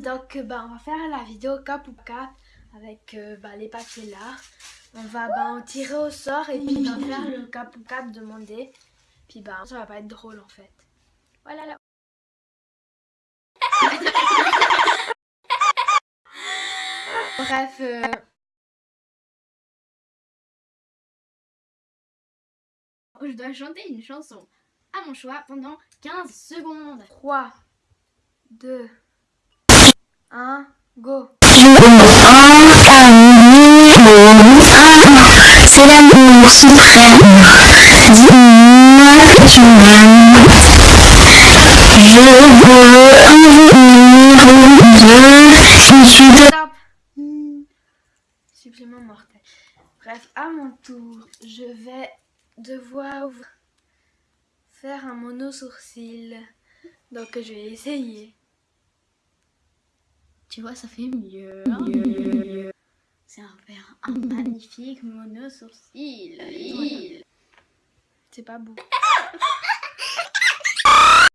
Donc bah, on va faire la vidéo cap ou cap avec euh, bah, les papiers là. On va bah, en tirer au sort et puis on va faire le cap ou cap demandé. Puis bah ça va pas être drôle en fait. Voilà là. Bref. euh, Je dois chanter une chanson à mon choix pendant 15 secondes. 3, 2, 1, go C'est l'amour suprême. Dis-moi tu m'aimes. Je veux un numéro 2. Je suis de. Supplément mortel. Bref, à mon tour, je vais devoir faire un mono sourcil. Donc je vais essayer. Tu vois, ça fait mieux. hein. C'est un un magnifique mono sourcil. C'est pas beau.